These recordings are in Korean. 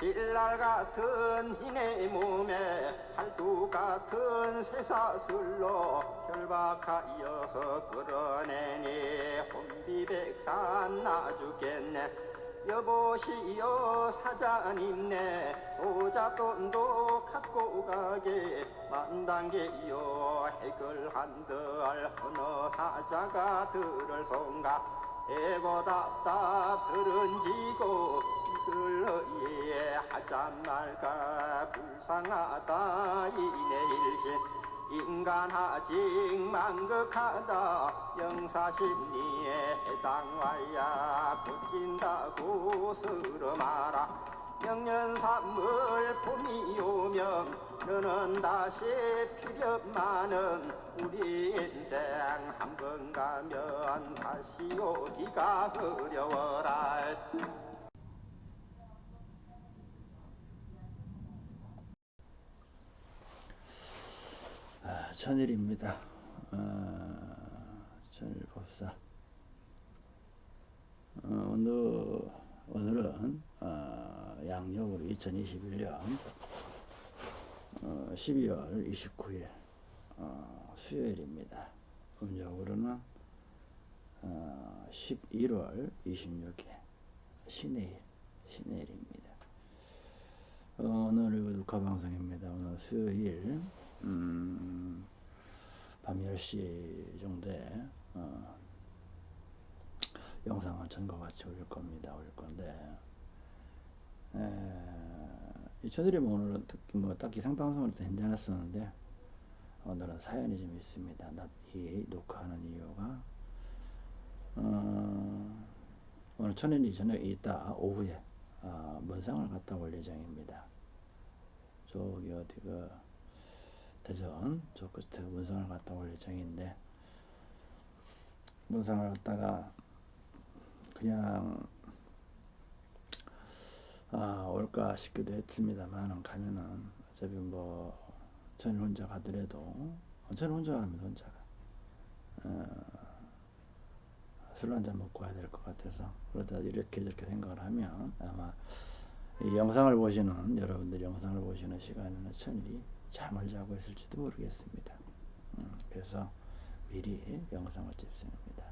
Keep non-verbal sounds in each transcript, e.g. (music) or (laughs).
신랄 같은 희네 몸에 팔뚝 같은 쇠사슬로 결박하여서 끌어내니 혼비백산 나 죽겠네. 여보시오 사장님네 오자돈도 갖고 가게. 만단계요 해결한들 어느 사자가 들을 송가 애고 답답스런지고 이들러예 하자 말까? 불쌍하다 이내 일신 인간하직 망극하다 영사심리에 해당와야 고친다고 쓰러마라 명년삼물 봄이 오면 너는 다시 필요많은 우리 인생 한 번 가면 다시 오기가 어려워라 아, 천일입니다. 아, 천일법사. 어, 오늘, 오늘은 어, 양력으로 2021년 어, 12월 29일 어, 수요일입니다. 음력으로는 어, 11월 26일 신해일 신해일입니다. 어, 오늘 녹화 방송입니다. 오늘 수요일 음, 밤 10시 정도에 어, 영상은 전과 같이 올릴 겁니다. 올릴 건데 에, 저들이 뭐 오늘은 특히 뭐 딱히 상방송을 했지 않았었는데 오늘은 사연이 좀 있습니다. 낮이 녹화하는 이유가 어, 오늘 천연이 저녁 이따 오후에 어, 문상을 갔다 올 예정입니다. 저기 어디 그 대전 저 끝에 문상을 갔다 올 예정인데 문상을 갔다가 그냥 아 올까 싶기도 했습니다만 가면은 어차피 뭐 저는 혼자 가더라도 저는 혼자 가면 혼자 가 어, 술 한잔 먹고 와야 될 것 같아서 그러다 이렇게 저렇게 생각을 하면 아마 이 영상을 보시는 여러분들 영상을 보시는 시간에는 천일이 잠을 자고 있을지도 모르겠습니다. 음, 그래서 미리 영상을 찍습니다.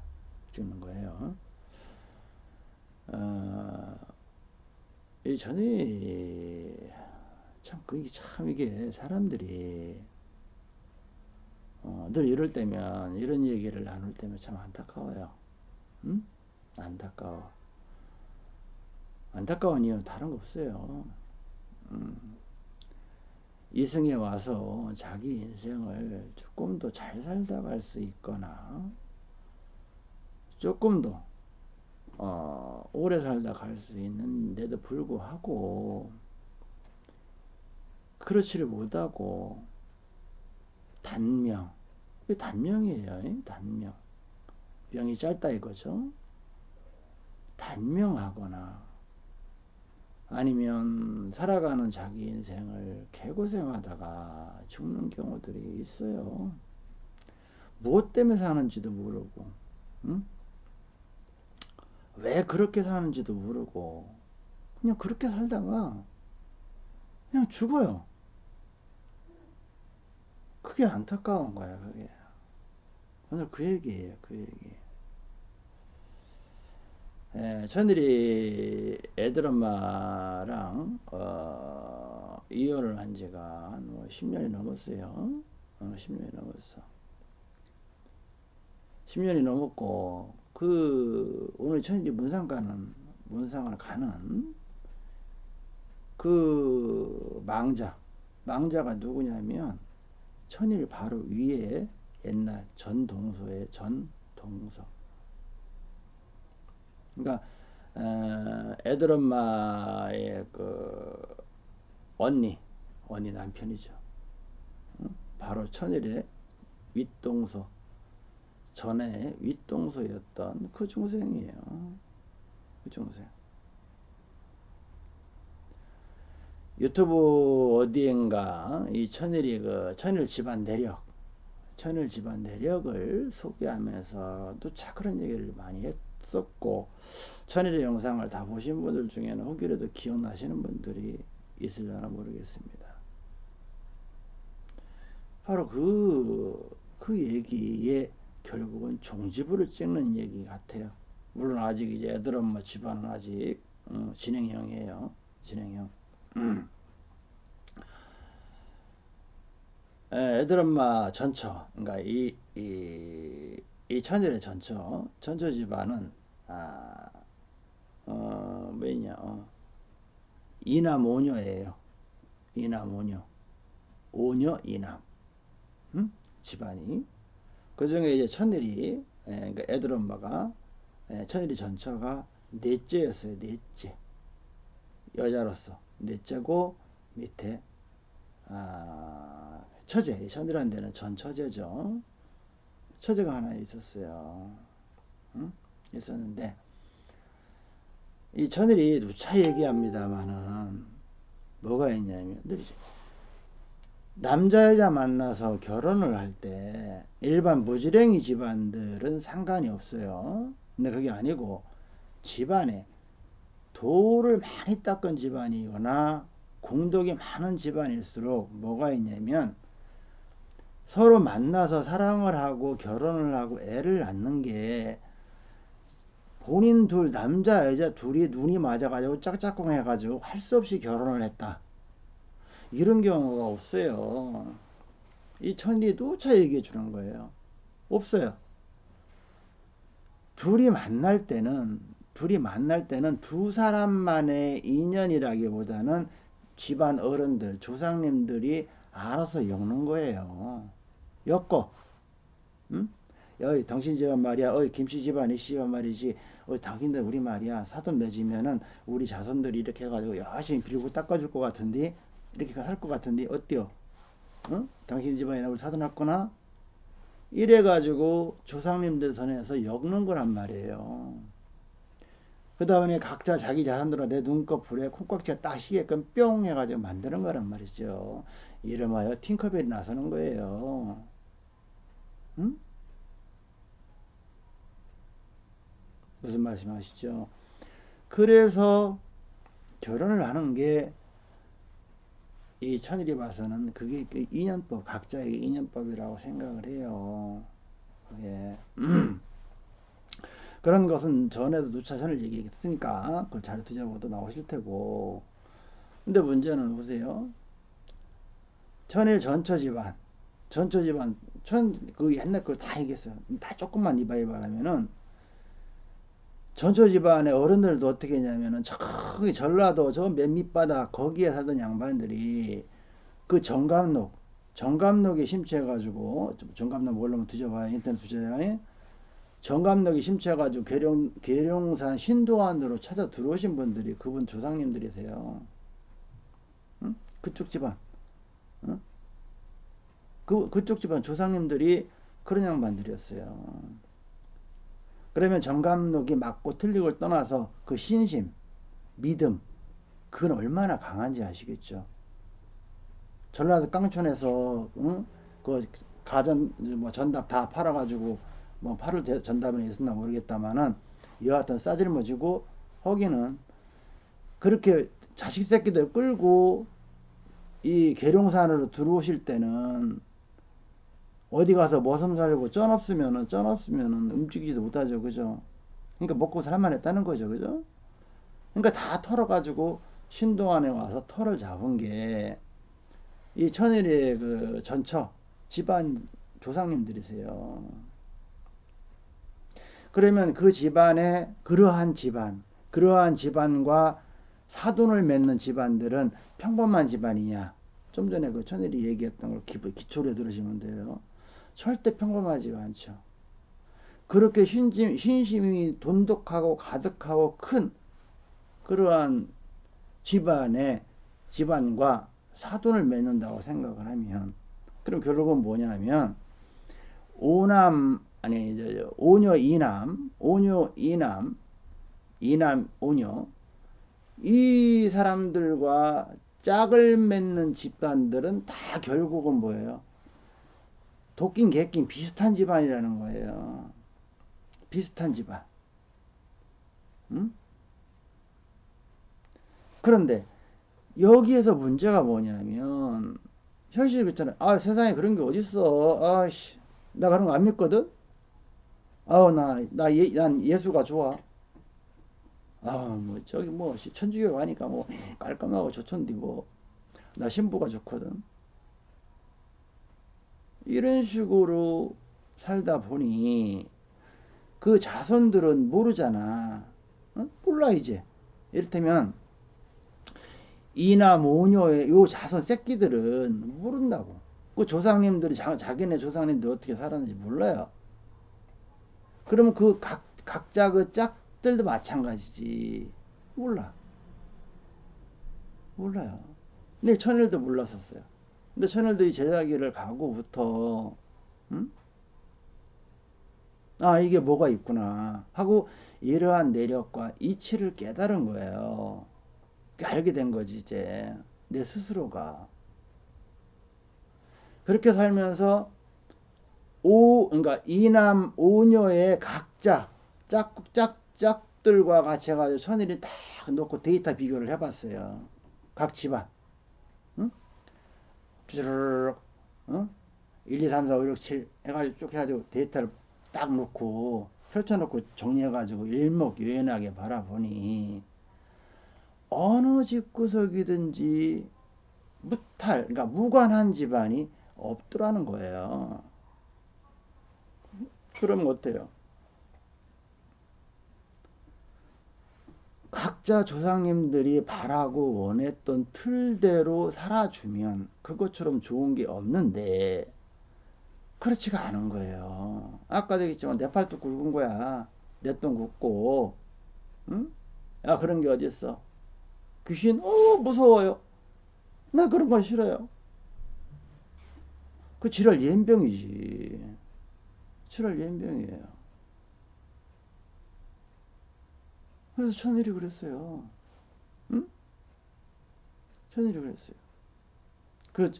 찍는 거예요. 어, 이 전에 참 그게 참 이게 사람들이 어, 늘 이럴 때면 이런 얘기를 나눌 때면 참 안타까워요. 응? 안타까워. 안타까운 이유는 다른 거 없어요. 음. 이승에 와서 자기 인생을 조금 더 잘 살다 갈 수 있거나 조금 더 어, 오래 살다 갈 수 있는데도 불구하고 그렇지를 못하고 단명 단명이에요 단명 명이 짧다 이거죠 단명하거나 아니면 살아가는 자기 인생을 개고생하다가 죽는 경우들이 있어요. 무엇 때문에 사는지도 모르고, 응? 왜 그렇게 사는지도 모르고, 그냥 그렇게 살다가 그냥 죽어요. 그게 안타까운 거야, 그게. 오늘 그 얘기예요, 그 얘기. 예, 저들이 애들 엄마랑 어, 이혼을 한 지가 뭐 10년이 넘었어요. 어, 10년이 넘었어. 10년이 넘었고 그 오늘 천일이 문상 가는 문상을 가는 그 망자 망자가 누구냐면 천일 바로 위에 옛날 전동서의 전동서 그러니까 어, 애들 엄마의 그 언니 언니 남편이죠. 바로 천일의 윗동서 전에 윗동서였던 그 중생이에요. 그 중생. 유튜브 어디엔가 이 천일이 그 천일 집안 내력 천일 집안 내력을 소개하면서도 참 그런 얘기를 많이 했, 썼고 천일의 영상을 다 보신 분들 중에는 혹이라도 기억나시는 분들이 있으려나 모르겠습니다. 바로 그, 그 얘기에 결국은 종지부를 찍는 얘기 같아요. 물론 아직 이제 애들 엄마 집안은 아직 어, 진행형이에요. 진행형. 예, 애들 엄마 전처, 그러니까 이, 이, 이 천일의 전처, 전처 집안은, 아, 어, 뭐냐, 어, 이남 오녀예요. 이남 오녀. 오녀 이남. 음? 집안이. 그 중에 이제 천일이, 예, 그러니까 애들 엄마가, 예, 천일이 전처가 넷째였어요. 넷째. 여자로서. 넷째고, 밑에, 아, 처제, 천이라는 데는 전 처제죠. 처제가 하나 있었어요. 응? 있었는데, 이 천일이 누차 얘기합니다만은, 뭐가 있냐면, 남자, 여자 만나서 결혼을 할 때, 일반 무지랭이 집안들은 상관이 없어요. 근데 그게 아니고, 집안에 돌을 많이 닦은 집안이거나, 공덕이 많은 집안일수록 뭐가 있냐면 서로 만나서 사랑을 하고 결혼을 하고 애를 낳는 게 본인 둘 남자 여자 둘이 눈이 맞아가지고 짝짝꿍 해가지고 할 수 없이 결혼을 했다. 이런 경우가 없어요. 이 천리 누차 얘기해 주는 거예요. 없어요. 둘이 만날 때는 둘이 만날 때는 두 사람만의 인연이라기보다는 집안 어른들, 조상님들이 알아서 엮는 거예요. 엮어. 응? 어이, 당신 집안 말이야. 어이, 김씨 집안, 이씨 집안 말이지. 어이, 당신들 우리 말이야. 사돈 맺으면은 우리 자손들이 이렇게 해가지고 열심히 빌고 닦아줄 것 같은데, 이렇게 할 것 같은데, 어때요? 응? 당신 집안이나 우리 사돈 왔거나? 이래가지고 조상님들 선에서 엮는 거란 말이에요. 그 다음에 각자 자기 자산으로 내 눈꺼풀에 콩깍지가 딱 휘게끔 뿅 해가지고 만드는 거란 말이죠. 이름하여 팅커벨이 나서는 거예요. 응? 무슨 말씀 하시죠? 그래서 결혼을 하는 게 이 천일이 봐서는 그게 그 인연법, 각자의 인연법이라고 생각을 해요. 예. (clears throat) 그런 것은 전에도 누차전을 얘기했으니까 그걸 잘 뒤져보도 나오실 테고. 근데 문제는 보세요. 천일 전처 집안 전처 집안 천 그 옛날 걸 다 얘기했어요. 다 조금만 이바이바라면은. 전처 집안의 어른들도 어떻게 했냐면은 저기 전라도 저 맨 밑바닥 거기에 살던 양반들이 그 정감록 정감록에 심취해 가지고 정감록 모르면 뒤져봐요. 인터넷 뒤져요 정감력이 심취해가지고 계룡, 계룡산 신도안으로 찾아 들어오신 분들이 그분 조상님들이세요. 응? 그쪽 집안. 응? 그, 그쪽 집안 조상님들이 그런 양반들이었어요. 그러면 정감록이 맞고 틀리고를 떠나서 그 신심, 믿음, 그건 얼마나 강한지 아시겠죠? 전라도 깡촌에서, 응? 그 가전, 뭐 전답 다 팔아가지고 뭐 8월 전담에 있었나 모르겠다마는 여하튼 싸질머지고 허기는 그렇게 자식 새끼들 끌고 이 계룡산으로 들어오실 때는 어디 가서 머슴 살고 쩐 없으면은 쩐 없으면은 움직이지도 못하죠. 그죠? 그러니까 먹고 살만 했다는 거죠. 그죠? 그러니까 다 털어 가지고 신동안에 와서 털을 잡은 게 이 천일의 그 전처 집안 조상님들이세요 그러면 그 집안에 그러한 집안, 그러한 집안과 사돈을 맺는 집안들은 평범한 집안이냐? 좀 전에 그 천일이 얘기했던 걸 기초로 들으시면 돼요. 절대 평범하지가 않죠. 그렇게 신심, 신심이 돈독하고 가득하고 큰 그러한 집안의 집안과 사돈을 맺는다고 생각을 하면 그럼 결국은 뭐냐면 오남 아니 이제 오녀 이남, 오녀 이남, 이남 오녀 이 사람들과 짝을 맺는 집단들은 다 결국은 뭐예요? 도낀 개낀 비슷한 집안이라는 거예요. 비슷한 집안. 응? 그런데 여기에서 문제가 뭐냐면 현실이 그렇잖아요. 아 세상에 그런 게 어딨어. 아씨 나 그런 거 안 믿거든. 아우 나나 예, 난 예수가 좋아. 아뭐 저기 뭐 천주교 가니까 뭐 깔끔하고 좋던데 뭐나 신부가 좋거든. 이런 식으로 살다 보니 그 자손들은 모르잖아. 어? 몰라 이제. 이를테면 이나 모녀의 요 자손 새끼들은 모른다고. 그 조상님들이 자, 자기네 조상님들 어떻게 살았는지 몰라요. 그러면 그 각, 각자 그 짝들도 마찬가지지. 몰라. 몰라요. 근데 천일도 몰랐었어요. 근데 천일도 이 제자기를 가고부터, 음? 아, 이게 뭐가 있구나. 하고 이러한 내력과 이치를 깨달은 거예요. 알게 된 거지, 이제. 내 스스로가. 그렇게 살면서, 오, 그러니까 이남 오녀의 각자, 짝, 짝, 짝들과 같이 해가지고 천일이 딱 놓고 데이터 비교를 해봤어요. 각 집안. 응? 쭈르륵, 응? 1, 2, 3, 4, 5, 6, 7 해가지고 쭉 해가지고 데이터를 딱 놓고 펼쳐놓고 정리해가지고 일목요연하게 바라보니 어느 집구석이든지 무탈, 그러니까 무관한 집안이 없더라는 거예요. 그러면 어때요? 각자 조상님들이 바라고 원했던 틀대로 살아주면 그것처럼 좋은 게 없는데 그렇지가 않은 거예요. 아까도 얘기했지만 내 팔도 굵은 거야. 내 똥 굵고 응? 야 그런 게 어딨어. 귀신 어 무서워요. 나 그런 건 싫어요. 그 지랄 연병이지. 지랄 연병이에요. 그래서 천일이 그랬어요. 응? 천일이 그랬어요. 그,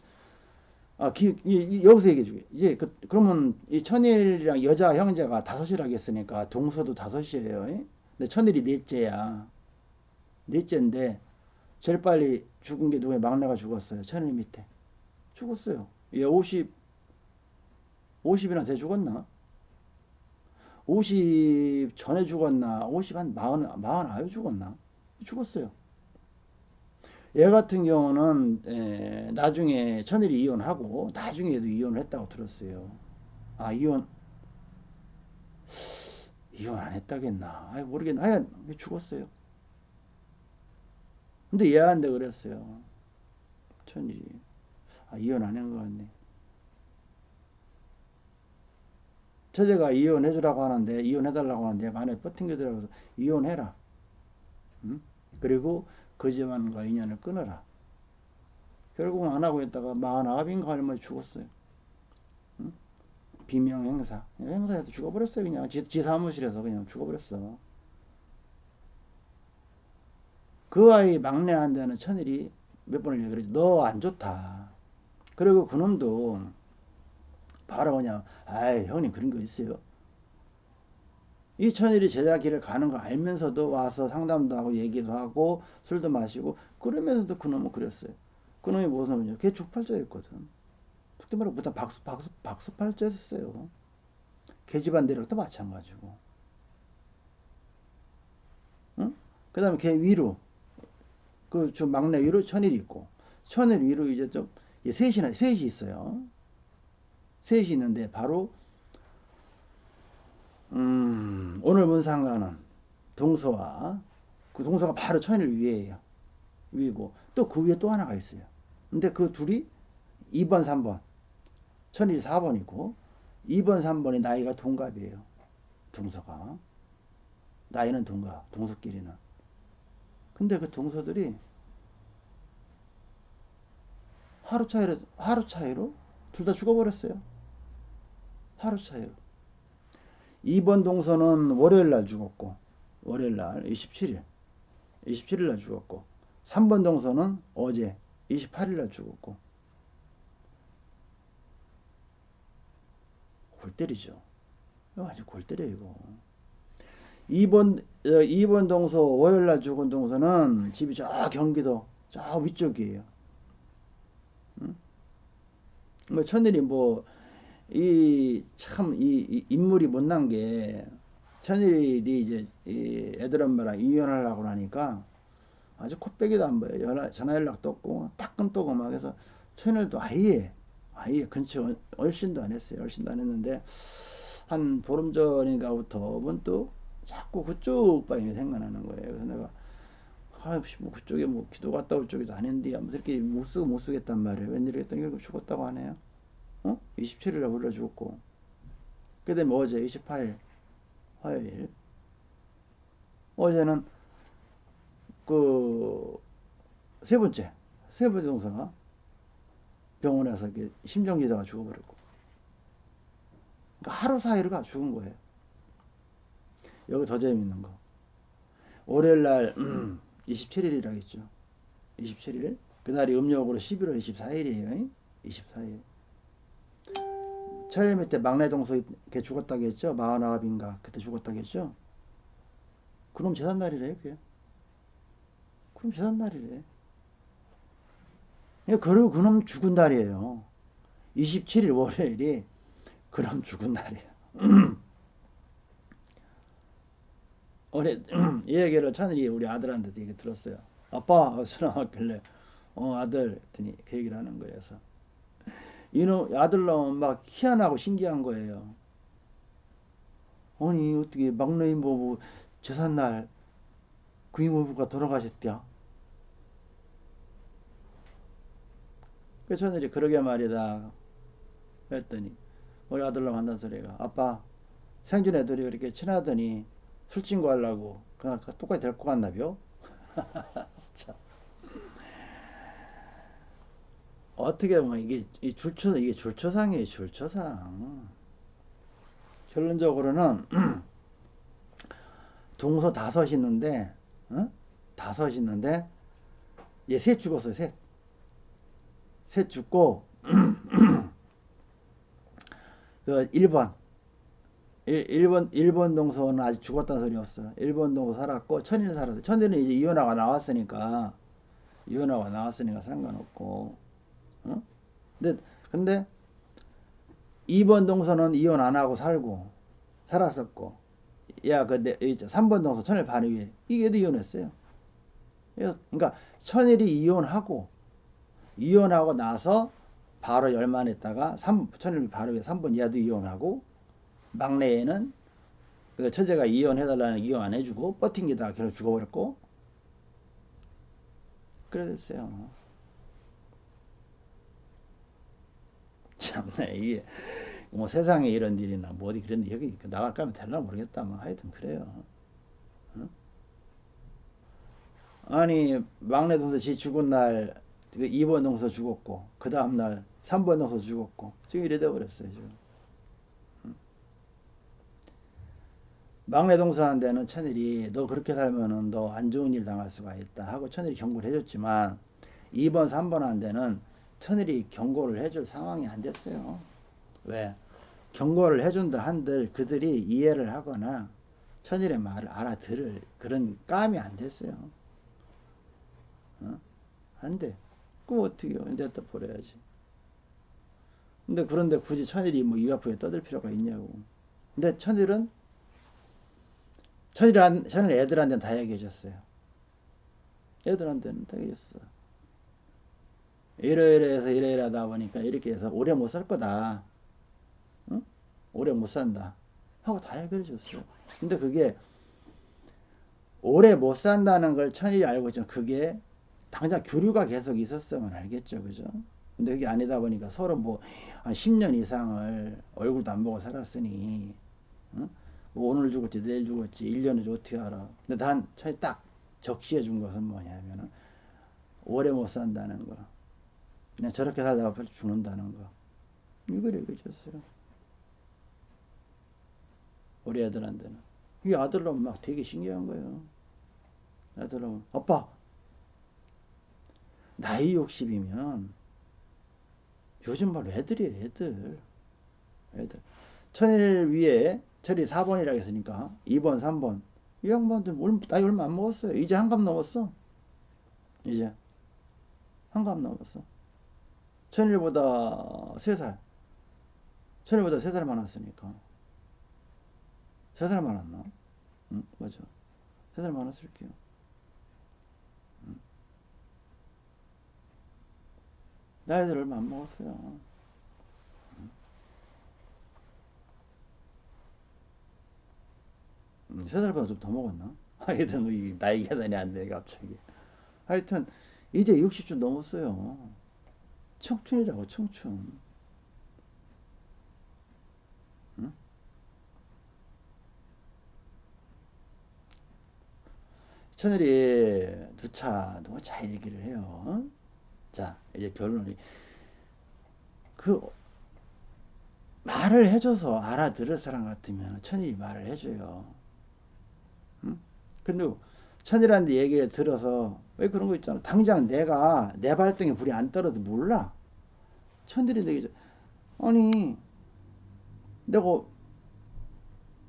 아, 기, 이, 여기서 얘기해 주게. 이제, 그, 그러면 이 천일이랑 여자 형제가 다섯이라고 했으니까 동서도 다섯이에요. 예? 근데 천일이 넷째야. 넷째인데, 제일 빨리 죽은 게 누구야? 막내가 죽었어요. 천일 밑에. 죽었어요. 얘 50, 50이나 돼 죽었나? 50 전에 죽었나? 50 한 40, 49 죽었나? 죽었어요. 얘 같은 경우는 에, 나중에 천일이 이혼하고 나중에도 이혼을 했다고 들었어요. 아 이혼 이혼 안 했다겠나? 아 모르겠나 하여간 죽었어요. 근데 얘한테 그랬어요. 천일이. 아 이혼 안 한 것 같네 처제가 이혼해 주라고 하는데 이혼해 달라고 하는데 얘가 안에 버팅겨 들어서 이혼해라. 응? 그리고 그 집안과 인연을 끊어라. 결국 안 하고 있다가 마흔아홉인가 얼마 죽었어요. 응? 비명 행사. 행사에서 죽어버렸어요. 그냥 지, 지 사무실에서 그냥 죽어버렸어. 그 아이 막내한테는 천일이 몇 번을 얘기를 했죠. 너안 좋다. 그리고 그놈도 바로 그냥 아이 형님 그런 거 있어요. 이 천일이 제자 길을 가는 거 알면서도 와서 상담도 하고 얘기도 하고 술도 마시고 그러면서도 그놈은 그랬어요. 그놈이 무슨 놈이냐? 걔 죽팔자였거든. 속된 말로 부터 박수 박수 박수 팔자였어요. 걔 집안 내력도 마찬가지고. 응? 그 다음에 걔 위로 그 저 막내 위로 천일이 있고 천일 위로 이제 좀 셋이나 셋이 있어요. 셋이 있는데 바로 음, 오늘 문상가는 동서와 그 동서가 바로 천일 위에요. 위고 또 그 위에 또 하나가 있어요. 근데 그 둘이 2번, 3번. 천일 4번이고 2번, 3번이 나이가 동갑이에요. 동서가. 나이는 동갑, 동서끼리는. 근데 그 동서들이 하루 차이로 하루 차이로 둘 다 죽어버렸어요. 하루 차이로. 2번 동서는 월요일 날 죽었고, 월요일 날 27일, 27일 날 죽었고, 3번 동서는 어제 28일 날 죽었고, 골 때리죠. 완전 골 때려, 이거. 2번, 2번 동서, 월요일 날 죽은 동서는 집이 저 경기도 저 위쪽이에요. 응? 뭐 천일이 뭐, 이, 참, 이, 이 인물이 못난 게, 천일이 이제, 이 애들 엄마랑 이혼하려고 하니까 아주 코빼기도 안 보여. 연락, 전화 연락도 없고, 따끔떠고 막 해서 천일도 아예, 아예 근처 얼씬도 안 했어요. 얼씬도 안 했는데, 한 보름 전인가부터 문득 자꾸 그쪽 방이 생각나는 거예요. 그래서 내가 아씨 뭐 그쪽에 뭐 기도 갔다 올 쪽이도 아닌데 아무튼 이렇게 못 쓰고 못 쓰겠단 말이에요. 웬일이겠더니 결국 죽었다고 하네요. 어? 27일에 불러 죽었고 그 다음에 어제 28일 화요일 어제는 그 세 번째 세 번째 동사가 병원에서 심정지다가 죽어버렸고 그러니까 하루 사이로 가 죽은 거예요. 여기 더 재밌는 거. 월요일 날 27일이라 했죠. 27일. 그날이 음력으로 11월 24일이에요. 24일. 철일 밑에 막내 동서 걔 죽었다고 했죠. 마흔아홉인가 그때 죽었다고 했죠. 그럼 재산날이래요. 그게. 그럼 재산날이래. 그리고 그놈 죽은 날이에요. 27일 월요일이 그럼 죽은 날이에요. (clears throat) 올해 (clears throat) 이 얘기를 천일이 우리 아들한테 얘기 들었어요. 아빠 전화 왔길래 어 아들 했더니 그 얘기를 하는 거예요. 그래서 이놈 아들놈 막 희한하고 신기한 거예요. 아니 어떻게 막내 이모부 재산날 그 이모부가 돌아가셨대요. 그 천일이 그러게 말이다. 했더니 우리 아들로 만난 소리가 아빠 생전 애들이 이렇게 친하더니 술 친구 하려고 그냥 똑같이 데리고 갔나벼? (laughs) 참. 어떻게 보면 이게 이 줄초 이게 줄초상이에요 줄초상 결론적으로는 (clears throat) 동서 다섯 있는데 어? 다섯 있는데 얘 셋 죽었어요 셋 셋 죽고 (clears throat) 그 1번 1, 번 1번 동서는 아직 죽었다는 소리 없어. 1번 동서 살았고 천일은 살았어. 천일은 이제 이혼하고 나왔으니까 이혼하고 나왔으니까 상관없고. 어? 근데 근데 2번 동서는 이혼 안 하고 살고 살았었고. 야, 근데 3번 동서 천일 반위 위에 이게도 이혼했어요. 그러니까 천일이 이혼하고 이혼하고 나서 바로 열만 했다가 3, 천일 바로 위에 3번 얘도 이혼하고 막내에는 그 처제가 이혼해달라는 이혼 안 해주고 버팅기다가 결국 죽어버렸고 그래 됐어요. 참나 이게 뭐 세상에 이런 일이나 뭐 어디 그런 여기 나갈 까면 될나 모르겠다. 뭐 하여튼 그래요. 어? 아니 막내 동서 지 죽은 날 2번 그 동서 죽었고 그 다음 날 3번 동서 죽었고 지금 이래 돼 버렸어요 지금. 막내 동서한테는 천일이 너 그렇게 살면은 너 안 좋은 일 당할 수가 있다 하고 천일이 경고를 해줬지만 2번 3번한테는 천일이 경고를 해줄 상황이 안 됐어요. 왜? 경고를 해준다 한들 그들이 이해를 하거나 천일의 말을 알아들을 그런 감이 안 됐어요. 어? 안 돼. 그럼 어떻게 해요? 이제 또 버려야지. 근데 그런데 굳이 천일이 뭐이 앞에 떠들 필요가 있냐고. 근데 천일은 저희는, 저는 애들한테는 다 얘기해줬어요. 애들한테는 다 얘기했어. 이러이러 해서 이러이러 하다 보니까 이렇게 해서 오래 못 살 거다. 응? 오래 못 산다. 하고 다 얘기해 줬어요. 근데 그게 오래 못 산다는 걸 천일이 알고 있죠. 그게 당장 교류가 계속 있었으면 알겠죠. 그죠? 근데 그게 아니다 보니까 서로 뭐 한 10년 이상을 얼굴도 안 보고 살았으니 응? 뭐 오늘 죽을지 내일 죽을지 1년을 어떻게 알아. 근데 단 차이 딱 적시해 준 것은 뭐냐면은 오래 못 산다는 거. 그냥 저렇게 살다가 빨리 죽는다는 거. 이걸 얘기해줬어요. 우리 애들한테는. 이 아들놈 막 되게 신기한 거예요. 아들놈 아빠 나이 60이면 요즘 말 애들이에요 애들 애들 천일 위에 철이 4번이라고 했으니까 2번, 3번 이 양반들 얼- 나이 얼마 안 먹었어요. 이제 한갑 넘었어. 이제 한갑 넘었어. 천일보다 세 살. 천일보다 세살 많았으니까. 세살 많았나? 응, 맞아. 세살 많았을게요. 응. 나이들 얼마 안 먹었어요. 음, 세 살보다 좀 더 먹었나? (laughs) 하여튼 뭐이 나이 계산이 안 돼, 갑자기. 하여튼 이제 60쯤 넘었어요. 청춘이라고 청춘. 응? 천일이 누차 누차 얘기를 해요. 자 이제 결론이 그 말을 해줘서 알아들을 사람 같으면 천일이 말을 해줘요. 응? 근데 천일한테 얘기를 들어서 왜 그런 거 있잖아. 당장 내가 내 발등에 불이 안 떨어도 몰라. 천일이 내게 아니 내가 어,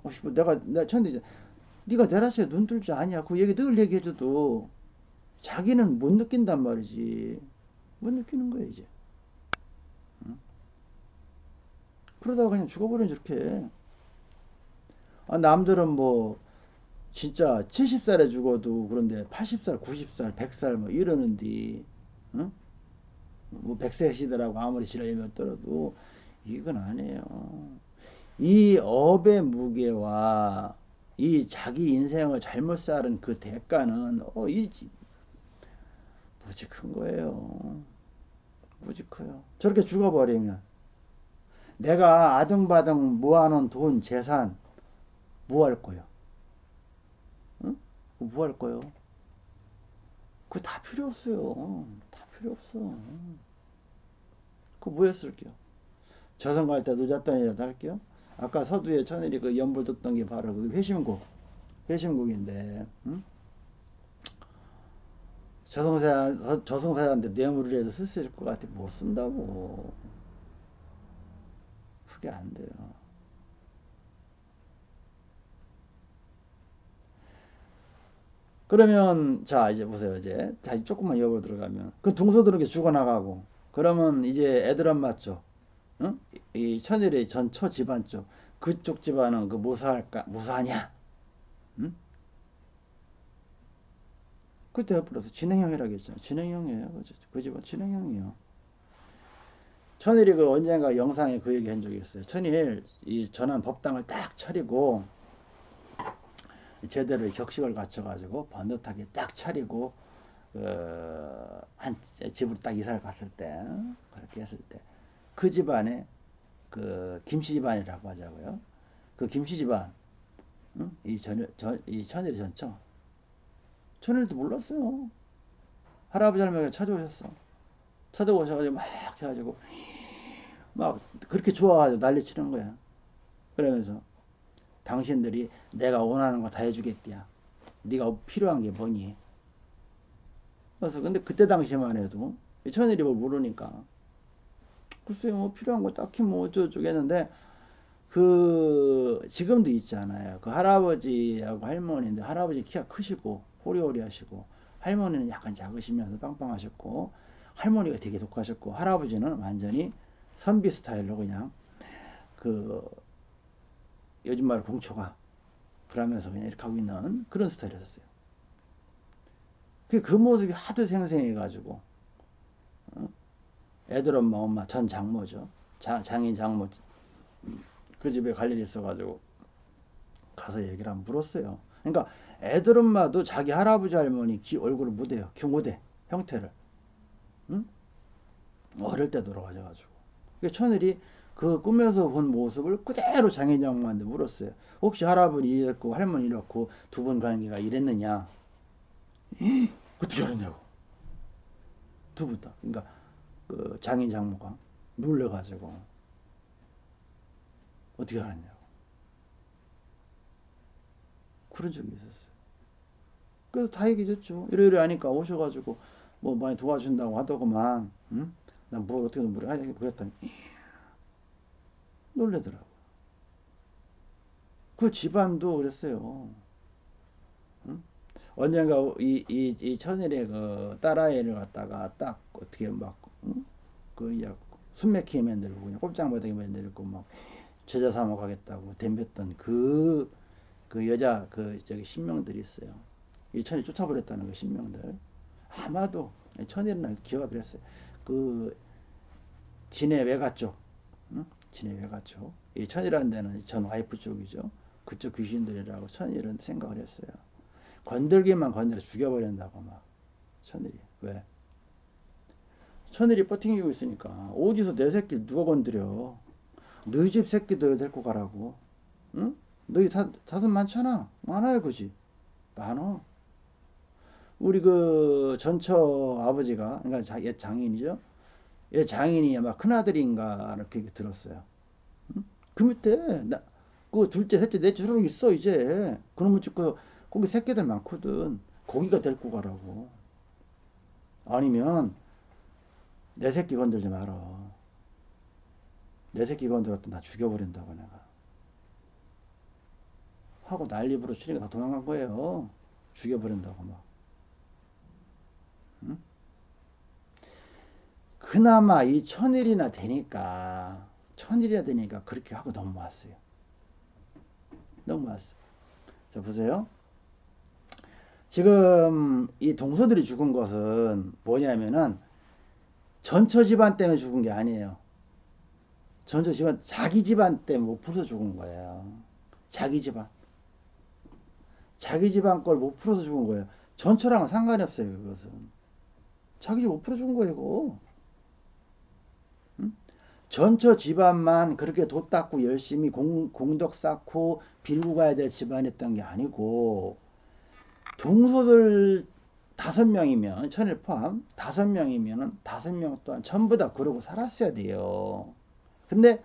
씨, 내가 내가 천일이 네가 내라시에 눈뜰줄 아냐. 그 얘기 늘 얘기해줘도 자기는 못 느낀단 말이지. 못 느끼는 거야 이제. 응? 그러다가 그냥 죽어버리면 저렇게. 아, 남들은 뭐 진짜 70살에 죽어도 그런데 80살, 90살, 100살 뭐 이러는데, 응? 뭐 100세 시대라고 아무리 지랄이면 떨어도 이건 아니에요. 이 업의 무게와 이 자기 인생을 잘못 살은 그 대가는 어, 이 무지 큰 거예요. 무지 커요. 저렇게 죽어버리면 내가 아등바등 모아놓은 돈, 재산 뭐할 거요? 응? 뭐할 거요? 그거 다 필요 없어요. 다 필요 없어. 그거 뭐 했을게요? 저승 갈때 늦었다니라도 할게요. 아까 서두에 천일이 그 연불 듣던 게 바로 그 회심곡, 회심곡인데, 응? 저승사, 저승사자한테 뇌물을 해서 쓸 수 있을 것 같아. 못 쓴다고. 그게 안 돼요. 그러면, 자, 이제 보세요. 이제, 다시 조금만 여보 들어가면. 그 동서들은 게 죽어나가고, 그러면 이제 애들은 맞죠? 응? 이 천일의 전처 집안 쪽 그쪽 집안은 그 무사할까 무사하냐? 응? 그때 옆으로서 진행형이라고 했잖아. 진행형이에요. 그죠? 그 집안 진행형이요. 천일이 그 언젠가 영상에 그 얘기 한 적이 있어요. 천일 이 전환 법당을 딱 차리고 제대로 격식을 갖춰가지고 번듯하게 딱 차리고 그, 한 집으로 딱 이사를 갔을 때 그렇게 했을 때 그 집안에 그 김씨 집안이라고 하자고요. 그 김씨 집안 응? 이 전, 전, 이 천일이 전처 천일도 몰랐어요. 할아버지 할머니가 찾아오셨어. 찾아오셔가지고 막 해가지고 막 그렇게 좋아가지고 난리 치는 거야. 그러면서 당신들이 내가 원하는 거 다 해주겠디야. 네가 필요한 게 뭐니? 그래서 근데 그때 당시만 해도 천일이 뭘 모르니까 글쎄요 뭐 필요한 거 딱히 뭐 어쩌고저쩌고 했는데 그 지금도 있잖아요. 그 할아버지하고 할머니인데 할아버지 키가 크시고 호리호리 하시고 할머니는 약간 작으시면서 빵빵하셨고 할머니가 되게 독하셨고 할아버지는 완전히 선비 스타일로 그냥 그 요즘 말로 공초가 그러면서 그냥 이렇게 하고 있는 그런 스타일이었어요. 그, 그 모습이 하도 생생해가지고 어? 애들 엄마 엄마 전 장모죠. 장, 장인 장모 그 집에 갈 일이 있어가지고 가서 얘기를 한번 물었어요. 그러니까 애들 엄마도 자기 할아버지 할머니 기, 얼굴을 못해요. 경고대 형태를. 응? 어릴 때 돌아가셔가지고. 그 천일이 그 꿈에서 본 모습을 그대로 장인 장모한테 물었어요. 혹시 할아버지 이랬고 할머니 이렇고 두 분 관계가 이랬느냐? 어떻게 알았냐고. 두 분 다. 그러니까 그 장인 장모가 놀래가지고 어떻게 알았냐고. 그런 적이 있었어요. 그래서 다 얘기해 줬죠. 이러이러 하니까 오셔가지고 뭐 많이 도와준다고 하더구만. 응? 난뭘 어떻게 물어 하냐 그랬더니 놀래더라고. 그 집안도 그랬어요. 언젠가 이, 이, 이 천일의 그 딸아이를 갖다가 딱 어떻게 막, 응? 그, 야, 숨맥히 만들고, 그냥 꼼짝 못하게 만들고, 막, 제자 삼아 가겠다고 덤볐던 그, 그 여자, 그, 저기, 신명들이 있어요. 이 천이 쫓아버렸다는 그 신명들. 아마도, 천일은 기어가 그랬어요. 그, 진해 외가 쪽, 쪽. 이 천이라는 데는 전 와이프 쪽이죠. 그쪽 귀신들이라고 천일은 생각을 했어요. 건들기만 건드려 죽여버린다고 막 천일이 왜? 천일이 버팅기고 있으니까 어디서 내 새끼 누가 건드려? 너희 집 새끼들 데리고 가라고. 응? 너희 사, 사슴 많잖아. 많아요, 그지? 많어. 우리 그 전처 아버지가 그러니까 자, 얘 장인이죠. 얘 장인이 아마 큰아들인가 이렇게 들었어요. 응? 그 밑에 나, 그 둘째, 셋째, 넷째 수록 있어 이제. 그놈의 집그 거기 새끼들 많거든. 거기가 데리고 가라고. 아니면 내 새끼 건들지 마라. 내 새끼 건들었다 나 죽여버린다고 내가. 하고 난리 부르치니까 다 도망간 거예요. 죽여버린다고 막. 그나마 이 천일이나 되니까 천일이나 되니까 그렇게 하고 넘어왔어요. 넘어왔어. 자 보세요. 지금 이 동서들이 죽은 것은 뭐냐면은 전처 집안 때문에 죽은 게 아니에요. 전처 집안 자기 집안 때문에 못 풀어서 죽은 거예요. 자기 집안. 자기 집안 걸 못 풀어서 죽은 거예요. 전처랑은 상관이 없어요. 그것은. 자기 집 못 풀어 죽은 거예요. 이거. 응? 전처 집안만 그렇게 도 닦고 열심히 공, 공덕 쌓고 빌고 가야 될 집안이었던 게 아니고 동서들 다섯 명이면 천일 포함 다섯 명이면은 다섯 명 또한 전부 다 그러고 살았어야 돼요. 근데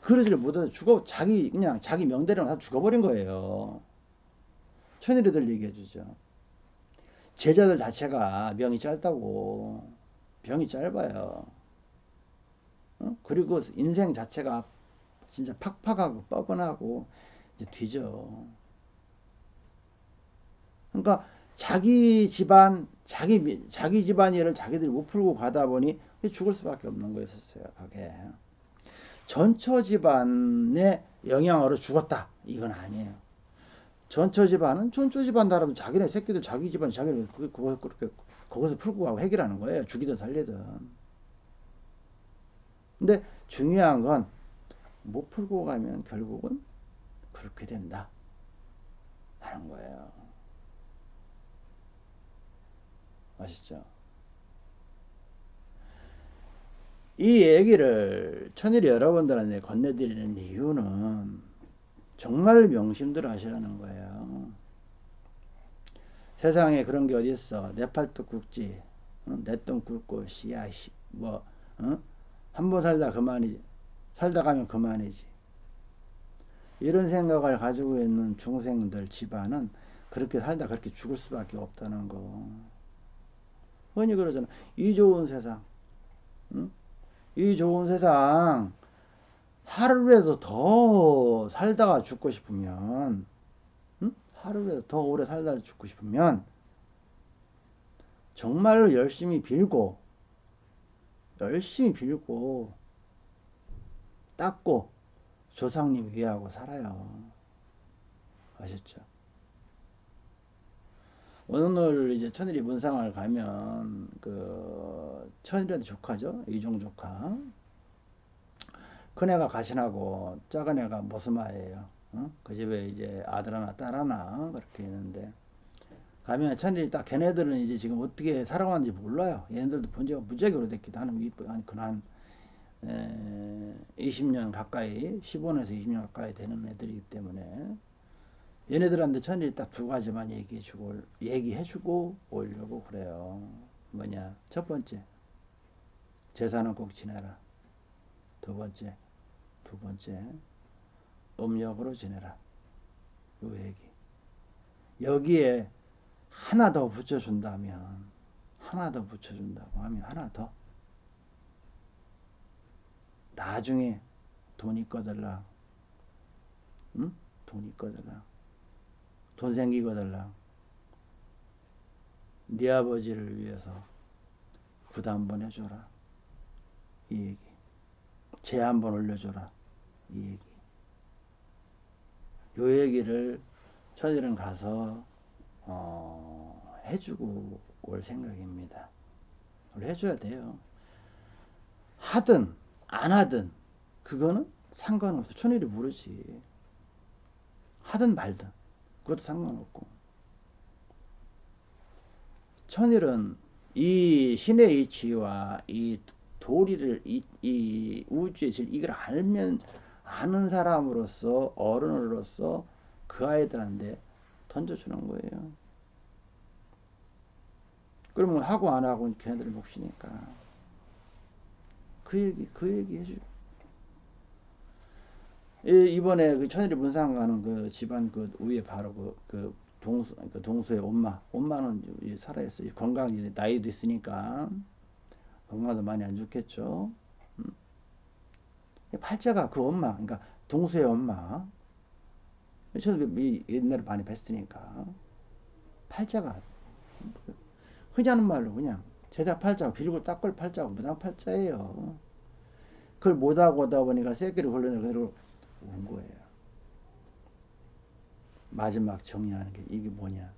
그러지를 못해서 죽어 자기 그냥 자기 명대로 다 죽어버린 거예요. 천일이들 얘기해 주죠. 제자들 자체가 명이 짧다고 병이 짧아요. 어? 그리고 인생 자체가 진짜 팍팍하고 뻐근하고 이제 뒤져. 그러니까 자기 집안, 자기 자기 집안 일을 자기들이 못 풀고 가다 보니 죽을 수밖에 없는 거였었어요. 그게 전처 집안의 영향으로 죽었다. 이건 아니에요. 전처 집안은 전처 집안 나라면 자기네 새끼들 자기 집안 자기네 그거 그렇게 거기서 풀고 가고 해결하는 거예요. 죽이든 살리든. 근데 중요한 건 못 풀고 가면 결국은 그렇게 된다 하는 거예요. 아시죠? 이 얘기를 천일이 여러분들한테 건네드리는 이유는 정말 명심들 하시라는 거예요. 세상에 그런 게 어디 있어? 내 팔뚝 굵지, 내똥 굵고 씨야 씨, 뭐 어? 한 번 살다 그만이지, 살다 가면 그만이지. 이런 생각을 가지고 있는 중생들 집안은 그렇게 살다 그렇게 죽을 수밖에 없다는 거. 흔히 그러잖아. 이 좋은 세상, 응? 이 좋은 세상 하루라도 더 살다가 죽고 싶으면 응? 하루라도 더 오래 살다가 죽고 싶으면 정말로 열심히 빌고 열심히 빌고 닦고 조상님 위하고 살아요. 아셨죠? 오늘 이제 천일이 문상을 가면 그 천일한테 조카죠 이종 조카 큰애가 가신하고 작은애가 모스마예요 어? 그 집에 이제 아들 하나 딸 하나 그렇게 있는데 가면 천일이 딱 걔네들은 이제 지금 어떻게 살아가는지 몰라요 얘네들도 본 지가 무지하게 오래됐기도 하는 한 그한 20년 가까이 15년에서 20년 가까이 되는 애들이기 때문에 얘네들한테 천일이 딱 두 가지만 얘기해주고 얘기해주고 오려고 그래요. 뭐냐? 첫 번째, 제사는 꼭 지내라. 두 번째, 두 번째, 음력으로 지내라. 요 얘기. 여기에 하나 더 붙여준다면, 하나 더 붙여준다고 하면 하나 더. 나중에 돈이 꺼들라. 응? 돈이 꺼들라. 돈 생기거들라. 네 아버지를 위해서 한번 해줘라. 이 얘기. 제 한번 올려줘라. 이 얘기. 요 얘기를 천일은 가서 어, 해주고 올 생각입니다. 우리 해줘야 돼요. 하든 안 하든 그거는 상관없어. 천일이 모르지. 하든 말든 그것도 상관없고. 천일은 이 신의 이치와 이 도리를 이, 이 우주의 질 이걸 알면 아는 사람으로서 어른으로서 그 아이들한테 던져주는 거예요. 그러면 하고 안 하고 걔네들 몫이니까 그 얘기 그 얘기 해줘. 이- 이번에 그 천일이 문상 가는 그 집안 그 위에 바로 그, 그 동수 그 동수의 엄마 엄마는 살아있어요. 건강이 나이도 있으니까 건강도 많이 안 좋겠죠. 음. 팔자가 그 엄마 그러니까 동수의 엄마 저도 이 옛날에 많이 뵀으니까 팔자가 흔히 하는 말로 그냥 제자 팔자고 빌고 닦을 팔자고 무당 팔자예요. 그걸 못하고 오다 보니까 새끼를 걸려내 그대로 온 거예요. 마지막 정리하는 게 이게 뭐냐.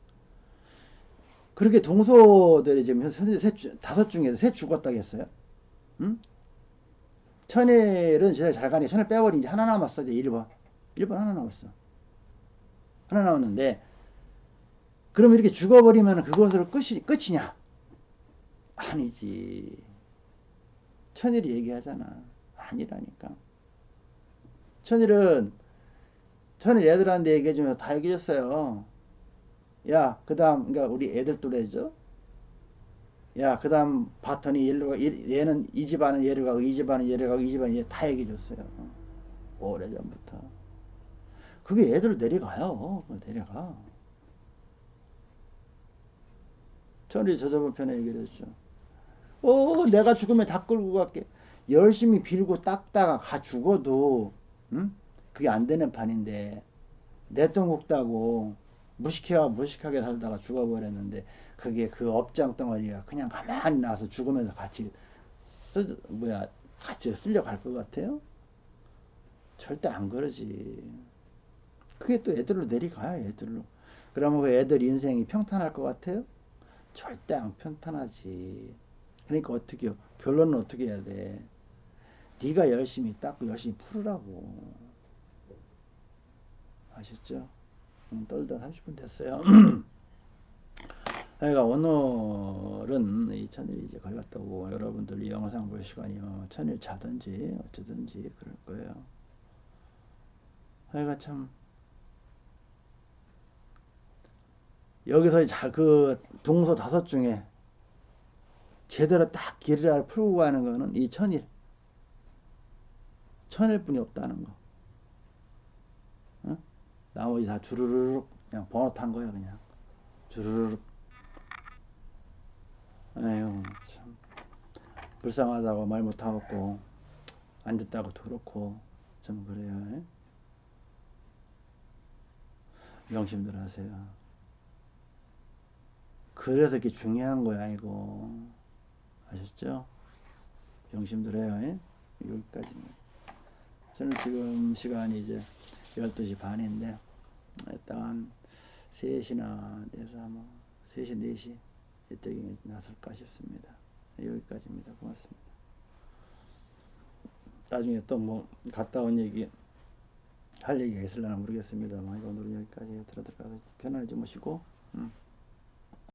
그렇게 동서들이 지금 현재 셋, 주- 다섯 중에서 셋 죽었다고 했어요. 응? 천일은 진짜 잘 가니 천일 빼버린 이제 하나 남았어. 이제 1번. 1번 하나 남았어. 하나 남았는데 그럼 이렇게 죽어버리면 그것으로 끝이, 끝이냐? 아니지. 천일이 얘기하잖아. 아니라니까. 천일은 천일 애들한테 얘기해주면 다 얘기해줬어요. 야, 그 다음, 그러니까 우리 애들 또래죠? 야, 그 다음 바턴이 얘로 가, 얘- 얘는 이 집안은 얘를 가고, 이 집안은 얘를 가고, 이 집안은 얘 다 얘기해줬어요. 오래전부터. 그게 애들 내려가요. 그거 내려가. 천일이 저저번 편에 얘기를 했죠. 어, 내가 죽으면 다 끌고 갈게. 열심히 빌고 닦다가 가 죽어도, 응? 그게 안 되는 판인데, 내 돈 굽다고 무식해와 무식하게 살다가 죽어버렸는데, 그게 그 업장 덩어리가 그냥 가만히 나서 죽으면서 같이 쓰, 뭐야, 같이 쓸려갈 것 같아요? 절대 안 그러지. 그게 또 애들로 내려가요, 애들로. 그러면 그 애들 인생이 평탄할 것 같아요? 절대 안 평탄하지. 그러니까 어떻게 요 결론은 어떻게 해야 돼? 네가 열심히 닦고 열심히 풀으라고. 아셨죠? 음, 떨다 30분 됐어요. (clears throat) 그러니까 오늘은 이 천일이 이제 걸렸다고 여러분들 이 영상 볼 시간이요. 천일 자든지 어쩌든지 그럴 거예요. 그러니까 참 여기서 자, 그 동서 다섯 중에 제대로 딱 길을 풀고 가는 거는 이 천일. 천일 뿐이 없다는 거. 어? 나머지 다 주르륵 그냥 번호 탄 거야 그냥. 주르륵. 에휴 참 불쌍하다고 말 못하고 안 됐다고 더럽고 좀 그래요. 에? 명심들 하세요. 그래서 이렇게 중요한 거야 이거 아셨죠? 명심들 해요 에? 여기까지입니다 저는 지금 시간이 이제 12시 반인데 일단 3시나 돼서 아마 3시 4시 이때에 나설까 싶습니다 여기까지입니다 고맙습니다 나중에 또 뭐 갔다 온 얘기 할 얘기가 있을려나 모르겠습니다만 오늘은 여기까지 들어 들어가서 편안히 주무시고 음.